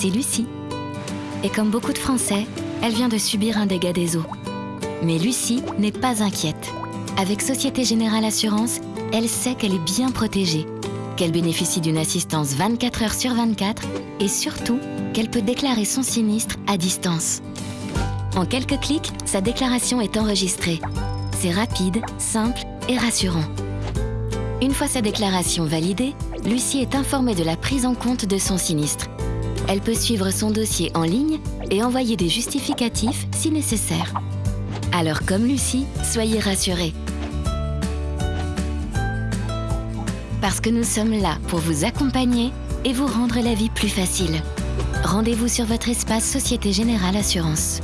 c'est Lucie. Et comme beaucoup de Français, elle vient de subir un dégât des eaux. Mais Lucie n'est pas inquiète. Avec Société Générale Assurance, elle sait qu'elle est bien protégée, qu'elle bénéficie d'une assistance 24 heures sur 24 et surtout qu'elle peut déclarer son sinistre à distance. En quelques clics, sa déclaration est enregistrée. C'est rapide, simple et rassurant. Une fois sa déclaration validée, Lucie est informée de la prise en compte de son sinistre. Elle peut suivre son dossier en ligne et envoyer des justificatifs si nécessaire. Alors comme Lucie, soyez rassurés. Parce que nous sommes là pour vous accompagner et vous rendre la vie plus facile. Rendez-vous sur votre espace Société Générale Assurance.